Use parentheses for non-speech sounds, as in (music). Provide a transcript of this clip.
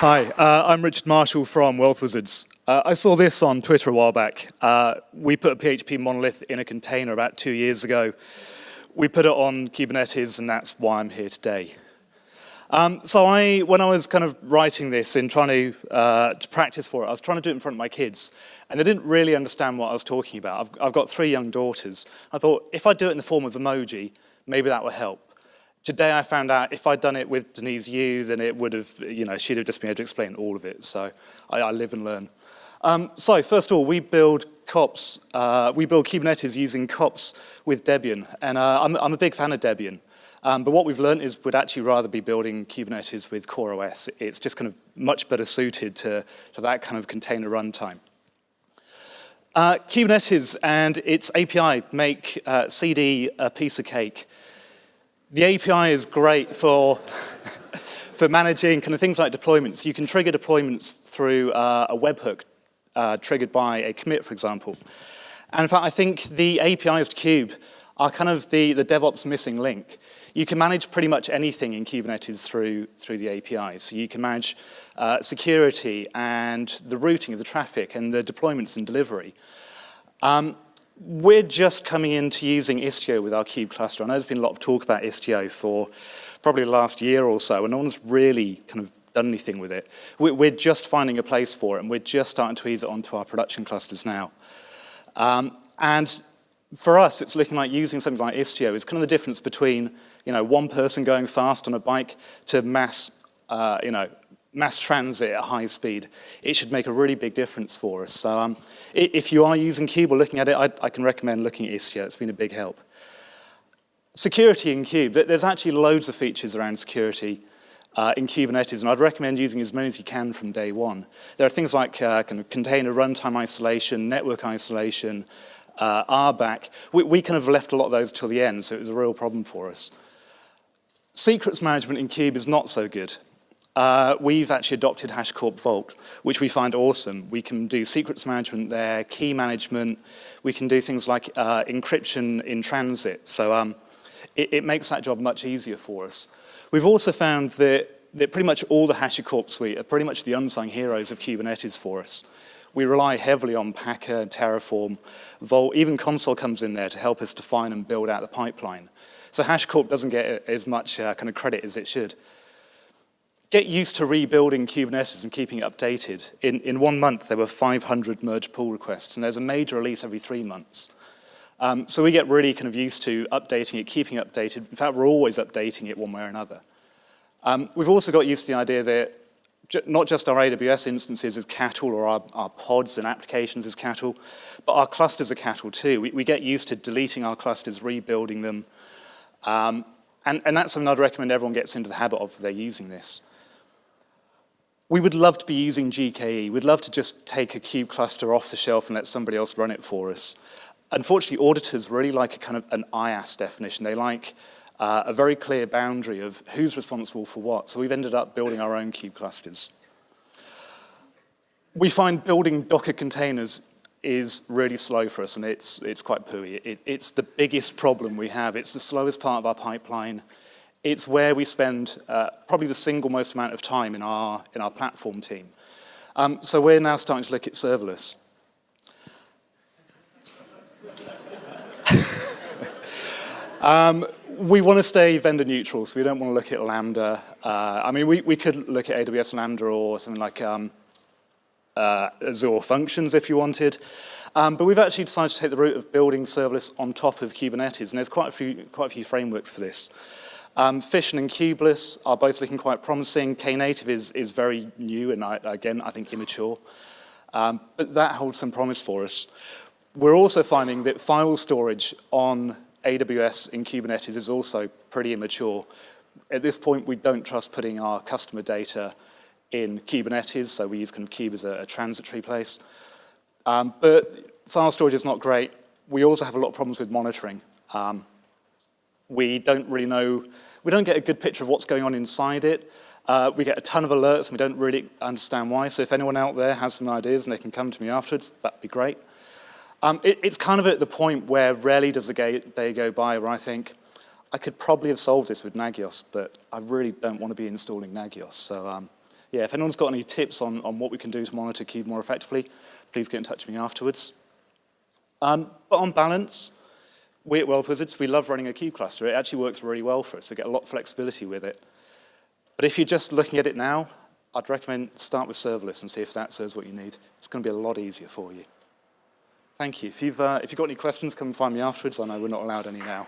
Hi, uh, I'm Richard Marshall from Wealth Wizards. Uh, I saw this on Twitter a while back. Uh, we put a PHP monolith in a container about two years ago. We put it on Kubernetes, and that's why I'm here today. Um, so I, when I was kind of writing this and trying to, uh, to practice for it, I was trying to do it in front of my kids, and they didn't really understand what I was talking about. I've, I've got three young daughters. I thought, if I do it in the form of emoji, maybe that will help. Today I found out if I'd done it with Denise Yu, then it would have, you know, she'd have just been able to explain all of it. So I, I live and learn. Um, so first of all, we build kops, uh, we build Kubernetes using kops with Debian. And uh, I'm, I'm a big fan of Debian. Um, but what we've learned is we'd actually rather be building Kubernetes with CoreOS. It's just kind of much better suited to, to that kind of container runtime. Uh, Kubernetes and its API make uh, CD a piece of cake. The API is great for, (laughs) for managing kind of things like deployments. You can trigger deployments through uh, a webhook uh, triggered by a commit, for example. And in fact, I think the APIs to Kube are kind of the, the DevOps missing link. You can manage pretty much anything in Kubernetes through, through the APIs. So you can manage uh, security and the routing of the traffic and the deployments and delivery. Um, we're just coming into using Istio with our Kube cluster. I know there's been a lot of talk about Istio for probably the last year or so, and no one's really kind of done anything with it. We're just finding a place for it, and we're just starting to ease it onto our production clusters now. Um, and for us, it's looking like using something like Istio is kind of the difference between, you know, one person going fast on a bike to mass, uh, you know, mass transit at high speed. It should make a really big difference for us. So um, if you are using Kube or looking at it, I, I can recommend looking at Istio. It's been a big help. Security in Kube. There's actually loads of features around security uh, in Kubernetes, and I'd recommend using as many as you can from day one. There are things like uh, kind of container runtime isolation, network isolation, uh, RBAC. We, we kind of left a lot of those till the end, so it was a real problem for us. Secrets management in Kube is not so good. Uh, we've actually adopted HashiCorp Vault, which we find awesome. We can do secrets management there, key management. We can do things like uh, encryption in transit. So um, it, it, makes that job much easier for us. We've also found that, that pretty much all the HashiCorp suite are pretty much the unsung heroes of Kubernetes for us. We rely heavily on Packer, Terraform, Vault, even Consul comes in there to help us define and build out the pipeline. So HashiCorp doesn't get as much uh, kind of credit as it should. Get used to rebuilding Kubernetes and keeping it updated. In, in one month, there were 500 merge pull requests, and there's a major release every three months. Um, so we get really kind of used to updating it, keeping it updated. In fact, we're always updating it one way or another. Um, we've also got used to the idea that not just our AWS instances as cattle or our, our, pods and applications as cattle, but our clusters are cattle too. We, we get used to deleting our clusters, rebuilding them, um, and, and, that's something I'd recommend everyone gets into the habit of if they're using this. We would love to be using GKE. We'd love to just take a kube cluster off the shelf and let somebody else run it for us. Unfortunately, auditors really like a kind of an IaaS definition. They like uh, a very clear boundary of who's responsible for what. So we've ended up building our own kube clusters. We find building Docker containers is really slow for us, and it's, it's quite pooey. It, it's the biggest problem we have. It's the slowest part of our pipeline. It's where we spend uh, probably the single most amount of time in our, in our platform team. Um, so we're now starting to look at serverless. um, we want to stay vendor neutral, so we don't want to look at Lambda. Uh, I mean, we, we could look at AWS Lambda or something like um, uh, Azure Functions if you wanted. Um, but we've actually decided to take the route of building serverless on top of Kubernetes, and there's quite a few, quite a few frameworks for this. Um, Fission and Kubeless are both looking quite promising. Knative is, is very new and, I, again, I think immature. Um, but that holds some promise for us. We're also finding that file storage on AWS in Kubernetes is also pretty immature. At this point, we don't trust putting our customer data in Kubernetes, so we use kind of Kube as a, a transitory place. Um, but file storage is not great. We also have a lot of problems with monitoring. Um, we don't really know, we don't get a good picture of what's going on inside it. Uh, we get a ton of alerts and we don't really understand why. So if anyone out there has some ideas and they can come to me afterwards, that'd be great. Um, it, it's kind of at the point where rarely does a day go by where I think, I could probably have solved this with Nagios, but I really don't want to be installing Nagios. So um, yeah, if anyone's got any tips on, on what we can do to monitor Kube more effectively, please get in touch with me afterwards. Um, but on balance, we at Wealth Wizards, we love running a Kube cluster. It actually works really well for us. We get a lot of flexibility with it. But if you're just looking at it now, I'd recommend start with serverless and see if that serves what you need. It's going to be a lot easier for you. Thank you. If you've, uh, if you've got any questions, come and find me afterwards. I know we're not allowed any now.